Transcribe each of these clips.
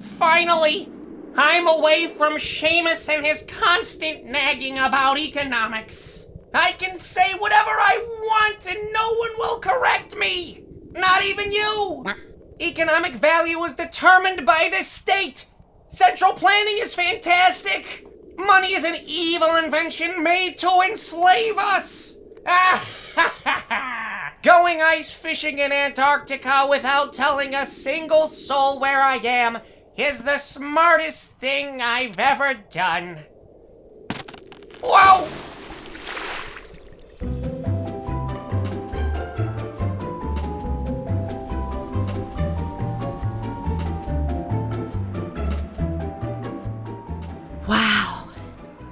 Finally! I'm away from Seamus and his constant nagging about economics. I can say whatever I want and no one will correct me! Not even you! Economic value is determined by the state! Central planning is fantastic! Money is an evil invention made to enslave us! Going ice fishing in Antarctica without telling a single soul where I am is the smartest thing I've ever done. Whoa! Wow.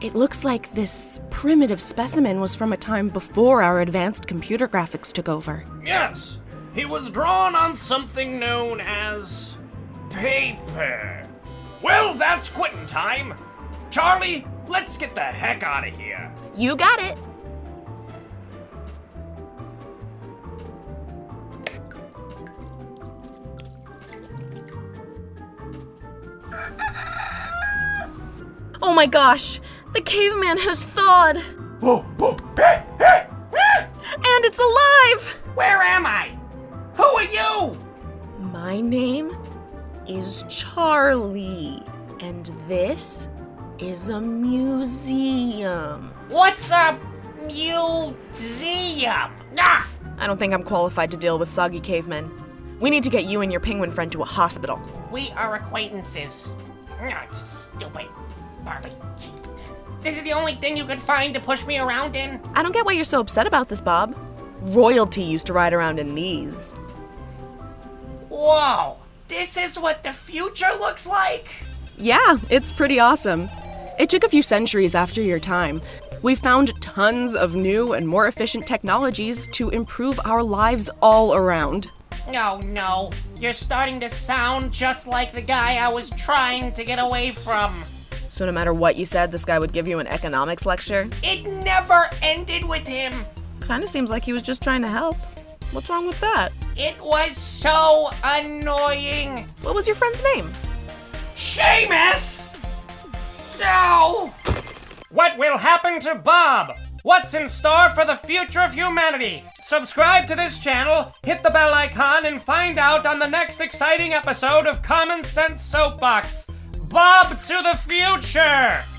It looks like this primitive specimen was from a time before our advanced computer graphics took over. Yes, he was drawn on something known as paper. Well, that's quitting time. Charlie, let's get the heck out of here. You got it. Oh my gosh! The caveman has thawed! Oh, oh, and it's alive! Where am I? Who are you? My name is Charlie, and this is a museum. What's a museum? Ah! I don't think I'm qualified to deal with soggy cavemen. We need to get you and your penguin friend to a hospital. We are acquaintances. Ah, stupid. Barbie. This is the only thing you could find to push me around in? I don't get why you're so upset about this, Bob. Royalty used to ride around in these. Whoa! This is what the future looks like? Yeah, it's pretty awesome. It took a few centuries after your time. We found tons of new and more efficient technologies to improve our lives all around. Oh no, you're starting to sound just like the guy I was trying to get away from. So, no matter what you said, this guy would give you an economics lecture? It never ended with him. Kinda seems like he was just trying to help. What's wrong with that? It was so annoying. What was your friend's name? Seamus! No! What will happen to Bob? What's in store for the future of humanity? Subscribe to this channel, hit the bell icon, and find out on the next exciting episode of Common Sense Soapbox. Bob to the future!